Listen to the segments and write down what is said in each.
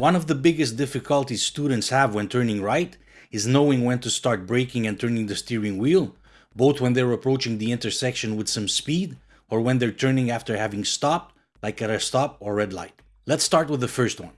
One of the biggest difficulties students have when turning right is knowing when to start braking and turning the steering wheel, both when they're approaching the intersection with some speed or when they're turning after having stopped, like at a stop or red light. Let's start with the first one.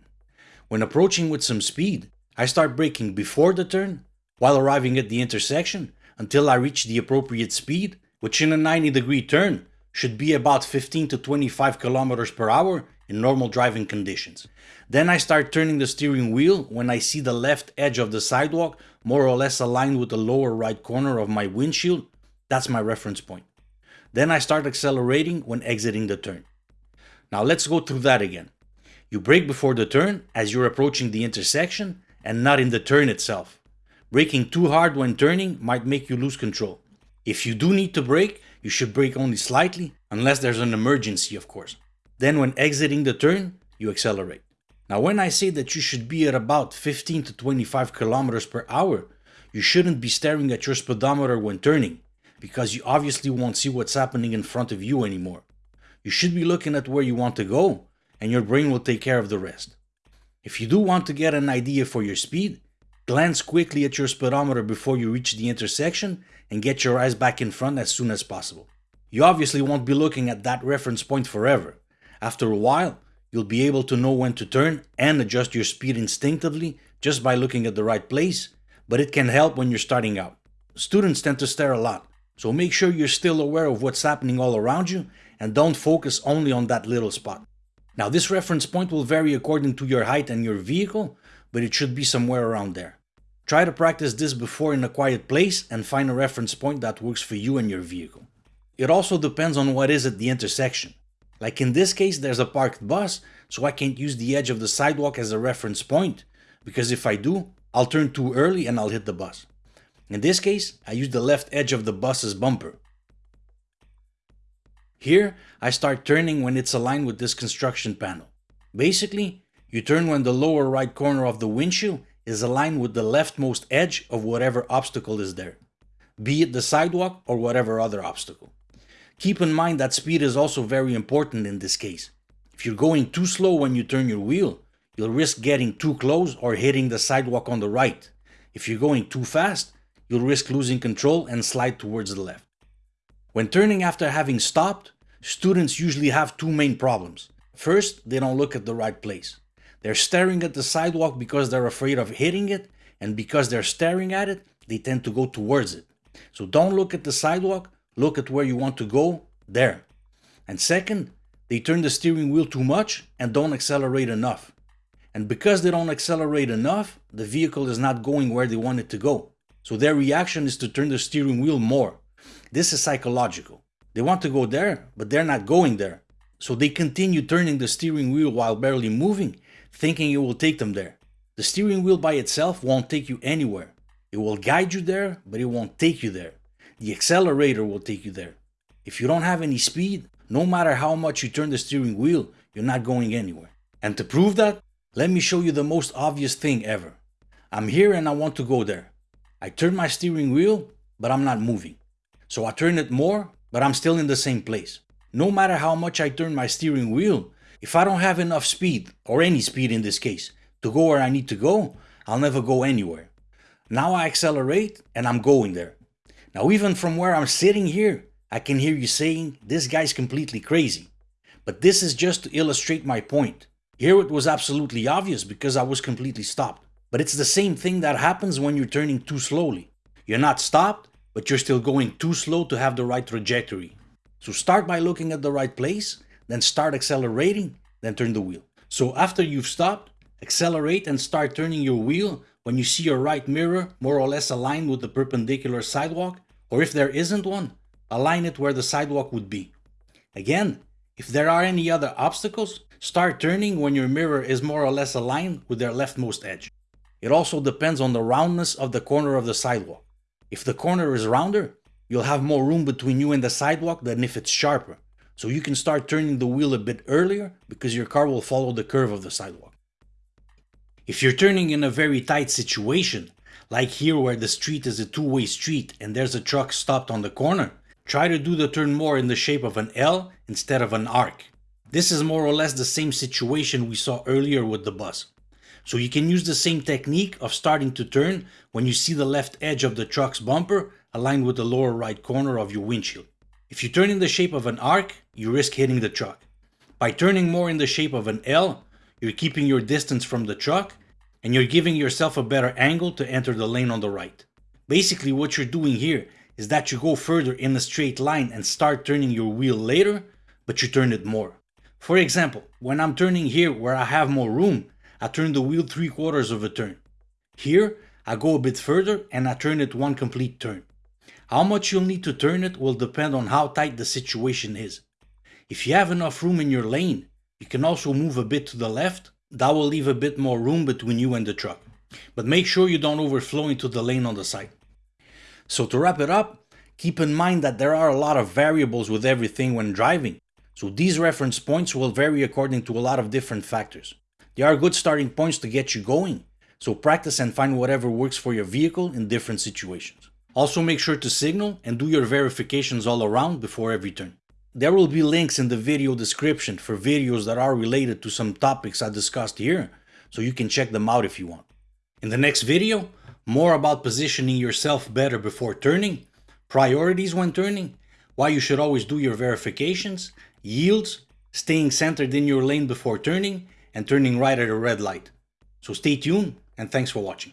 When approaching with some speed, I start braking before the turn, while arriving at the intersection, until I reach the appropriate speed, which in a 90 degree turn should be about 15 to 25 kilometers per hour in normal driving conditions. Then I start turning the steering wheel when I see the left edge of the sidewalk more or less aligned with the lower right corner of my windshield. That's my reference point. Then I start accelerating when exiting the turn. Now let's go through that again. You brake before the turn as you're approaching the intersection and not in the turn itself. Braking too hard when turning might make you lose control. If you do need to brake, you should brake only slightly, unless there's an emergency of course. Then when exiting the turn, you accelerate. Now when I say that you should be at about 15 to 25 kilometers per hour, you shouldn't be staring at your speedometer when turning, because you obviously won't see what's happening in front of you anymore. You should be looking at where you want to go, and your brain will take care of the rest. If you do want to get an idea for your speed, glance quickly at your speedometer before you reach the intersection and get your eyes back in front as soon as possible. You obviously won't be looking at that reference point forever. After a while, You'll be able to know when to turn and adjust your speed instinctively just by looking at the right place, but it can help when you're starting out. Students tend to stare a lot, so make sure you're still aware of what's happening all around you and don't focus only on that little spot. Now this reference point will vary according to your height and your vehicle, but it should be somewhere around there. Try to practice this before in a quiet place and find a reference point that works for you and your vehicle. It also depends on what is at the intersection. Like in this case, there's a parked bus, so I can't use the edge of the sidewalk as a reference point, because if I do, I'll turn too early and I'll hit the bus. In this case, I use the left edge of the bus's bumper. Here, I start turning when it's aligned with this construction panel. Basically, you turn when the lower right corner of the windshield is aligned with the leftmost edge of whatever obstacle is there, be it the sidewalk or whatever other obstacle. Keep in mind that speed is also very important in this case. If you're going too slow when you turn your wheel, you'll risk getting too close or hitting the sidewalk on the right. If you're going too fast, you'll risk losing control and slide towards the left. When turning after having stopped, students usually have two main problems. First, they don't look at the right place. They're staring at the sidewalk because they're afraid of hitting it, and because they're staring at it, they tend to go towards it. So don't look at the sidewalk, look at where you want to go, there. And second, they turn the steering wheel too much and don't accelerate enough. And because they don't accelerate enough, the vehicle is not going where they want it to go. So their reaction is to turn the steering wheel more. This is psychological. They want to go there, but they're not going there. So they continue turning the steering wheel while barely moving, thinking it will take them there. The steering wheel by itself won't take you anywhere. It will guide you there, but it won't take you there. The accelerator will take you there. If you don't have any speed, no matter how much you turn the steering wheel, you're not going anywhere. And to prove that, let me show you the most obvious thing ever. I'm here and I want to go there. I turn my steering wheel, but I'm not moving. So I turn it more, but I'm still in the same place. No matter how much I turn my steering wheel, if I don't have enough speed, or any speed in this case, to go where I need to go, I'll never go anywhere. Now I accelerate and I'm going there. Now even from where I'm sitting here, I can hear you saying, this guy's completely crazy. But this is just to illustrate my point. Here it was absolutely obvious because I was completely stopped. But it's the same thing that happens when you're turning too slowly. You're not stopped, but you're still going too slow to have the right trajectory. So start by looking at the right place, then start accelerating, then turn the wheel. So after you've stopped, accelerate and start turning your wheel when you see your right mirror more or less aligned with the perpendicular sidewalk, or if there isn't one, align it where the sidewalk would be. Again, if there are any other obstacles, start turning when your mirror is more or less aligned with their leftmost edge. It also depends on the roundness of the corner of the sidewalk. If the corner is rounder, you'll have more room between you and the sidewalk than if it's sharper, so you can start turning the wheel a bit earlier because your car will follow the curve of the sidewalk. If you're turning in a very tight situation, like here where the street is a two-way street and there's a truck stopped on the corner, try to do the turn more in the shape of an L instead of an arc. This is more or less the same situation we saw earlier with the bus. So you can use the same technique of starting to turn when you see the left edge of the truck's bumper aligned with the lower right corner of your windshield. If you turn in the shape of an arc, you risk hitting the truck. By turning more in the shape of an L, you're keeping your distance from the truck and you're giving yourself a better angle to enter the lane on the right. Basically what you're doing here is that you go further in a straight line and start turning your wheel later, but you turn it more. For example, when I'm turning here where I have more room, I turn the wheel 3 quarters of a turn. Here, I go a bit further and I turn it one complete turn. How much you'll need to turn it will depend on how tight the situation is. If you have enough room in your lane, you can also move a bit to the left, that will leave a bit more room between you and the truck. But make sure you don't overflow into the lane on the side. So to wrap it up, keep in mind that there are a lot of variables with everything when driving. So these reference points will vary according to a lot of different factors. They are good starting points to get you going, so practice and find whatever works for your vehicle in different situations. Also make sure to signal and do your verifications all around before every turn. There will be links in the video description for videos that are related to some topics I discussed here, so you can check them out if you want. In the next video, more about positioning yourself better before turning, priorities when turning, why you should always do your verifications, yields, staying centered in your lane before turning, and turning right at a red light. So stay tuned and thanks for watching.